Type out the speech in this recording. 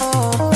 oh.